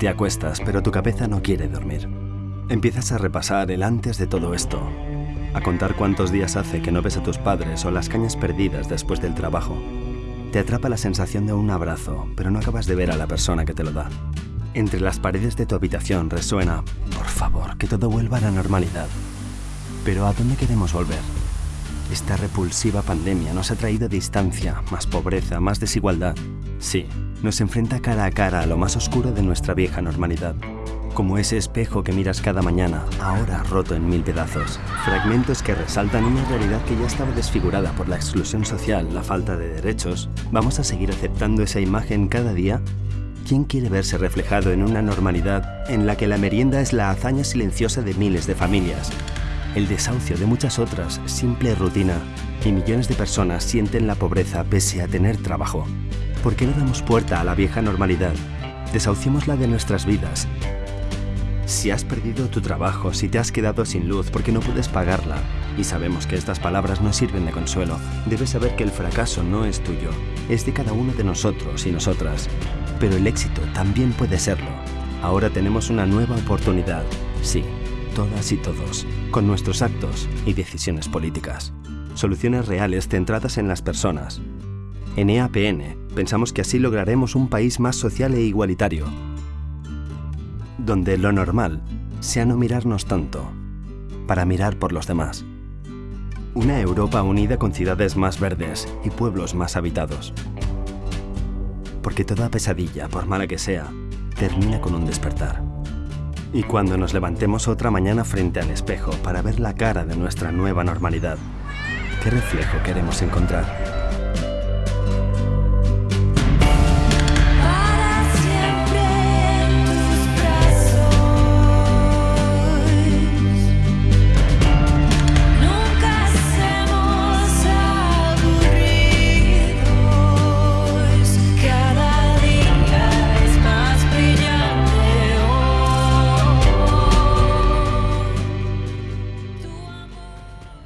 Te acuestas, pero tu cabeza no quiere dormir. Empiezas a repasar el antes de todo esto, a contar cuántos días hace que no ves a tus padres o las cañas perdidas después del trabajo. Te atrapa la sensación de un abrazo, pero no acabas de ver a la persona que te lo da. Entre las paredes de tu habitación resuena, por favor, que todo vuelva a la normalidad. Pero ¿a dónde queremos volver? Esta repulsiva pandemia nos ha traído distancia, más pobreza, más desigualdad. Sí, nos enfrenta cara a cara a lo más oscuro de nuestra vieja normalidad. Como ese espejo que miras cada mañana, ahora roto en mil pedazos. Fragmentos que resaltan una realidad que ya estaba desfigurada por la exclusión social, la falta de derechos. ¿Vamos a seguir aceptando esa imagen cada día? ¿Quién quiere verse reflejado en una normalidad en la que la merienda es la hazaña silenciosa de miles de familias? El desahucio de muchas otras, simple rutina, y millones de personas sienten la pobreza pese a tener trabajo. ¿Por qué no damos puerta a la vieja normalidad? la de nuestras vidas. Si has perdido tu trabajo, si te has quedado sin luz porque no puedes pagarla, y sabemos que estas palabras no sirven de consuelo, debes saber que el fracaso no es tuyo, es de cada uno de nosotros y nosotras. Pero el éxito también puede serlo. Ahora tenemos una nueva oportunidad, sí, todas y todos, con nuestros actos y decisiones políticas. Soluciones reales centradas en las personas. En EAPN pensamos que así lograremos un país más social e igualitario, donde lo normal sea no mirarnos tanto, para mirar por los demás. Una Europa unida con ciudades más verdes y pueblos más habitados. Porque toda pesadilla, por mala que sea, termina con un despertar. Y cuando nos levantemos otra mañana frente al espejo para ver la cara de nuestra nueva normalidad, ¿qué reflejo queremos encontrar?